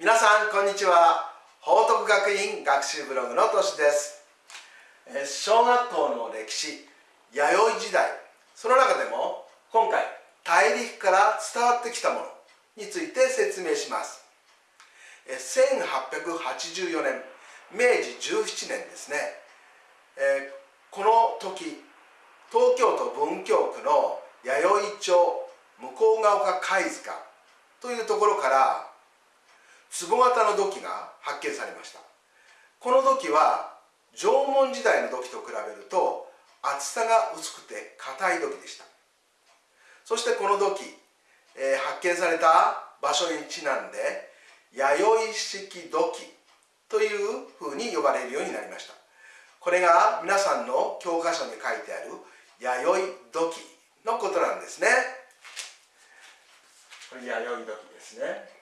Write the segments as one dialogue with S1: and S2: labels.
S1: 皆さんこんにちは。報徳学院学習ブログのとしです。小学校の歴史弥生時代。その中でも今回大陸から伝わってきたものについて説明します。1884年明治17年ですね。この時東京都文京区の弥生町向ヶ丘貝塚というところから壺型の土器が発見されました。この土器は縄文時代の土器と比べると厚さが薄くて硬い土器でした。そしてこの土器、えー、発見された場所にちなんで弥生式土器というふうに呼ばれるようになりました。これが皆さんの教科書に書いてある弥生土器のことなんですね。これ弥生土器ですね。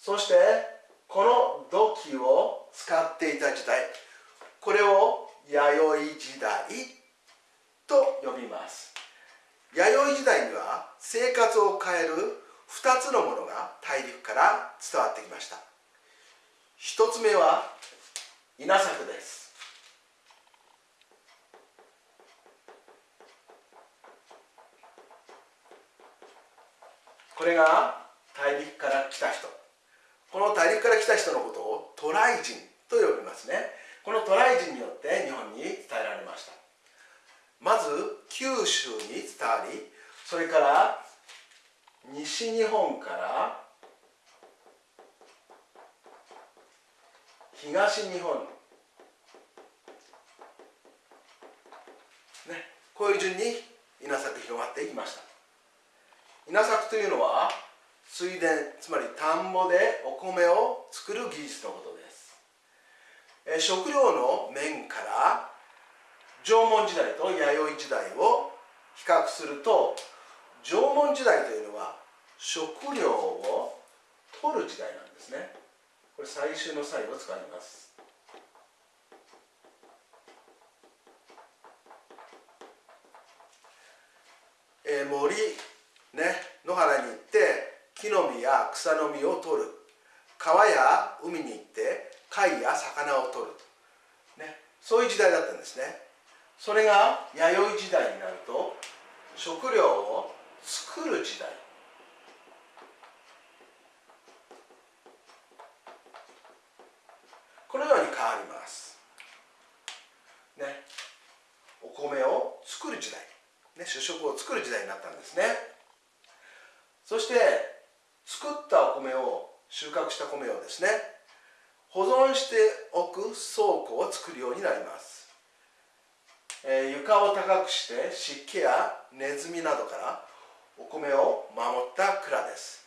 S1: そしてこの土器を使っていた時代これを弥生時代と呼びます。弥生時代には生活を変える2つのものが大陸から伝わってきました。1つ目は稲作です。これが大陸から来た人。この大陸から来た人のことを渡来人と呼びますね。この渡来人によって日本に伝えられました。まず九州に伝わりそれから西日本から東日本ねこういう順に稲作広がっていきました。稲作というのは水田つまり田んぼでお米を作る技術のことです。食料の面から縄文時代と弥生時代を比較すると縄文時代というのは食料を取る時代なんですね。これ最終の際を使います。えー、森ね野原に行って木の実や草の実を取る。川や海に行って貝や魚を取る、ね、そういう時代だったんですね。それが弥生時代になると食料を作る時代。このように変わります。ね。お米を作る時代。ね。主食を作る時代になったんですね。そして作ったお米を収穫した米をですね保存しておく倉庫を作るようになります、えー、床を高くして湿気やネズミなどからお米を守った蔵です、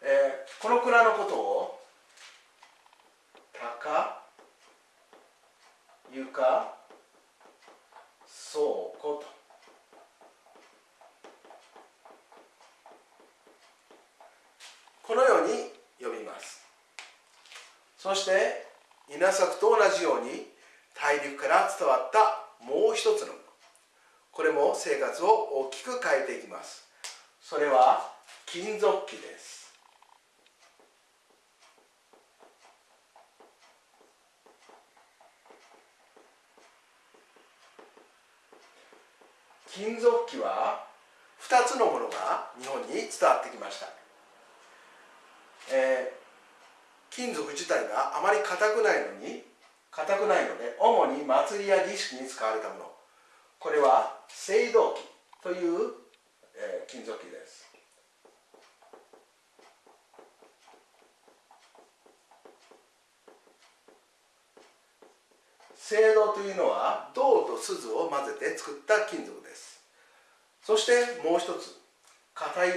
S1: えー、この蔵のことを高床倉庫とこのように呼びます。そして稲作と同じように大陸から伝わったもう一つのこれも生活を大きく変えていきます。それは金属器です。金属器は2つのものが日本に伝わってきましたえー、金属自体があまり硬くないのに硬くないので主に祭りや儀式に使われたもの。これは青銅器という、えー、金属器です。青銅というのは銅と錫を混ぜて作った金属です。そしてもう一つ硬い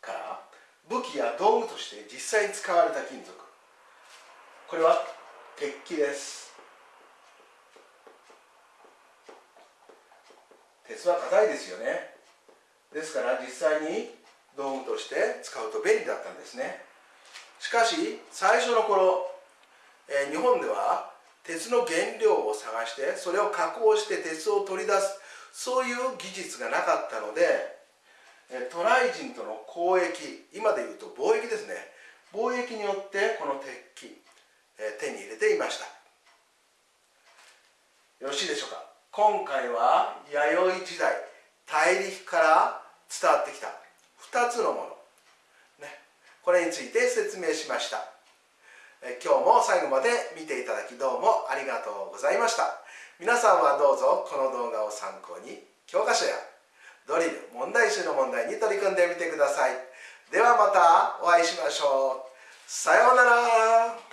S1: から武器や道具として実際に使われた金属。これは鉄器です。鉄は硬いですよね。ですから実際に道具として使うと便利だったんですね。しかし最初の頃、えー、日本では鉄の原料を探してそれを加工して鉄を取り出すそういう技術がなかったので渡来人との交易今でいうと貿易ですね。貿易によってこの鉄器手に入れていました。よろしいでしょうか？今回は弥生時代大陸から伝わってきた2つのもの、ね、これについて説明しました。今日も最後まで見ていただきどうもありがとうございました。皆さんはどうぞこの動画を参考に教科書やドリル問題集の問題に取り組んでみてください。ではまたお会いしましょう。さようなら。